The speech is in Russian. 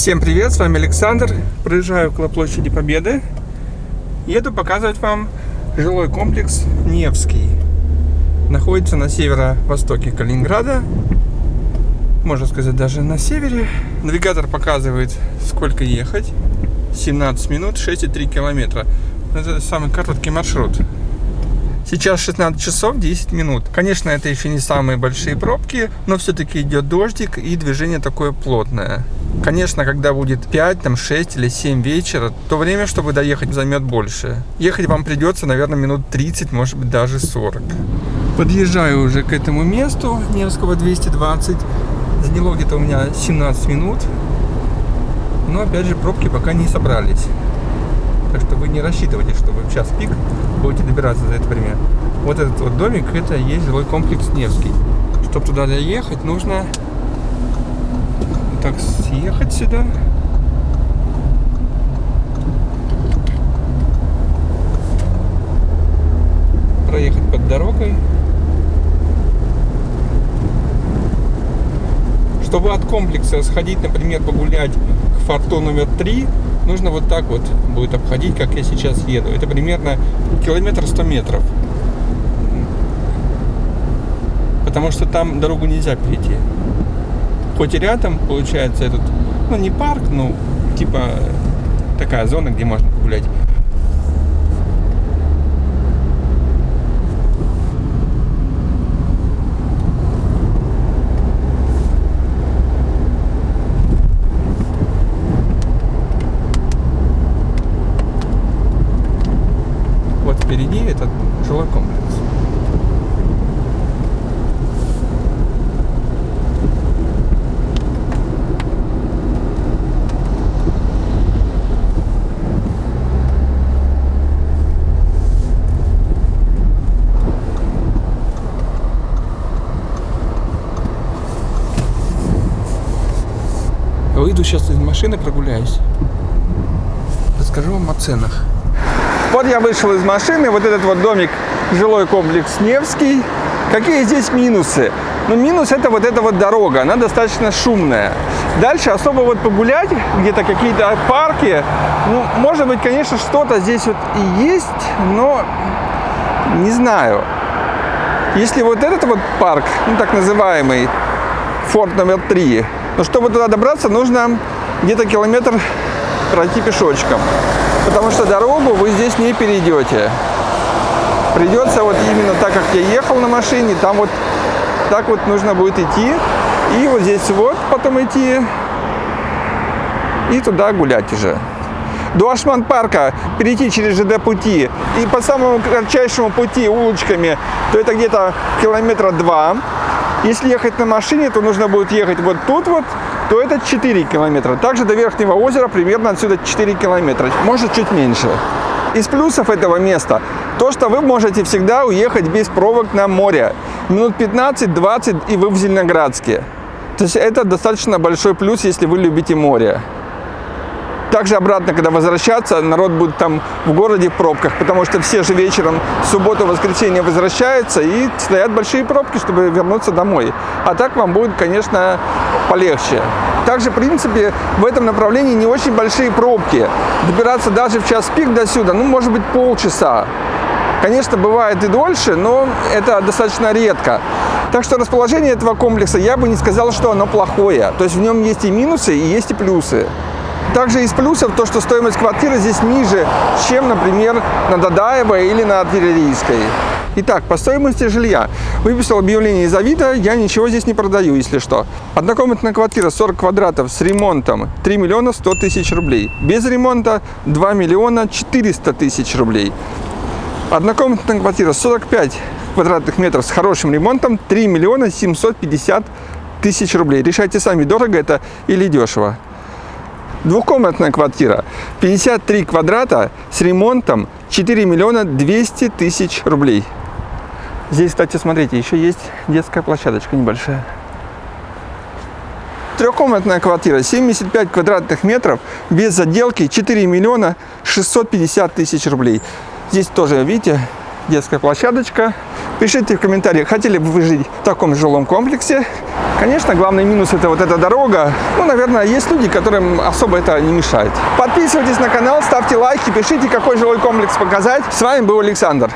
Всем привет, с вами Александр. Проезжаю около площади Победы. Еду показывать вам жилой комплекс Невский. Находится на северо-востоке Калининграда. Можно сказать, даже на севере. Навигатор показывает, сколько ехать. 17 минут, 6,3 километра. Это самый короткий маршрут. Сейчас 16 часов 10 минут. Конечно, это еще не самые большие пробки, но все-таки идет дождик и движение такое плотное. Конечно, когда будет 5, там 6 или 7 вечера, то время, чтобы доехать, займет больше. Ехать вам придется, наверное, минут 30, может быть, даже 40. Подъезжаю уже к этому месту, Невского 220. Заняло где-то у меня 17 минут. Но, опять же, пробки пока не собрались. Так что вы не рассчитывайте, что вы в час пик будете добираться за это время. Вот этот вот домик, это есть жилой комплекс Невский. Чтобы туда доехать, нужно так съехать сюда. Проехать под дорогой. Чтобы от комплекса сходить, например, погулять к форту номер 3, нужно вот так вот будет обходить, как я сейчас еду. Это примерно километр сто метров. Потому что там дорогу нельзя перейти. Хоть и рядом, получается, этот, ну не парк, ну типа такая зона, где можно погулять. Вот впереди этот жилой комплекс. Выйду сейчас из машины, прогуляюсь. Расскажу вам о ценах. Вот я вышел из машины, вот этот вот домик, жилой комплекс Невский. Какие здесь минусы? Ну, минус это вот эта вот дорога, она достаточно шумная. Дальше особо вот погулять, где-то какие-то парки, ну, может быть, конечно, что-то здесь вот и есть, но не знаю. Если вот этот вот парк, ну, так называемый, форт номер три, но чтобы туда добраться, нужно где-то километр пройти пешочком. Потому что дорогу вы здесь не перейдете. Придется вот именно так, как я ехал на машине, там вот так вот нужно будет идти. И вот здесь вот потом идти. И туда гулять уже. До Ашман-парка перейти через ЖД пути и по самому кратчайшему пути улочками, то это где-то километра два. Если ехать на машине, то нужно будет ехать вот тут вот, то это 4 километра. Также до Верхнего озера примерно отсюда 4 километра, может чуть меньше. Из плюсов этого места то, что вы можете всегда уехать без пробок на море. Минут 15-20 и вы в Зеленоградске. То есть это достаточно большой плюс, если вы любите море. Также обратно, когда возвращаться, народ будет там в городе в пробках, потому что все же вечером субботу, воскресенье возвращаются и стоят большие пробки, чтобы вернуться домой. А так вам будет, конечно, полегче. Также, в принципе, в этом направлении не очень большие пробки. Добираться даже в час пик до сюда, ну, может быть, полчаса. Конечно, бывает и дольше, но это достаточно редко. Так что расположение этого комплекса, я бы не сказал, что оно плохое. То есть в нем есть и минусы, и есть и плюсы. Также из плюсов то, что стоимость квартиры здесь ниже, чем, например, на Дадаево или на Артиллерийской. Итак, по стоимости жилья. Выписал объявление из Авито, я ничего здесь не продаю, если что. Однокомнатная квартира 40 квадратов с ремонтом 3 миллиона 100 тысяч рублей. Без ремонта 2 миллиона 400 тысяч рублей. Однокомнатная квартира 45 квадратных метров с хорошим ремонтом 3 миллиона 750 тысяч рублей. Решайте сами, дорого это или дешево. Двухкомнатная квартира, 53 квадрата с ремонтом 4 миллиона 200 тысяч рублей. Здесь, кстати, смотрите, еще есть детская площадочка небольшая. Трехкомнатная квартира, 75 квадратных метров, без заделки, 4 миллиона 650 тысяч рублей. Здесь тоже, видите, детская площадочка. Пишите в комментариях, хотели бы вы жить в таком жилом комплексе. Конечно, главный минус это вот эта дорога. Ну, наверное, есть люди, которым особо это не мешает. Подписывайтесь на канал, ставьте лайки, пишите, какой жилой комплекс показать. С вами был Александр.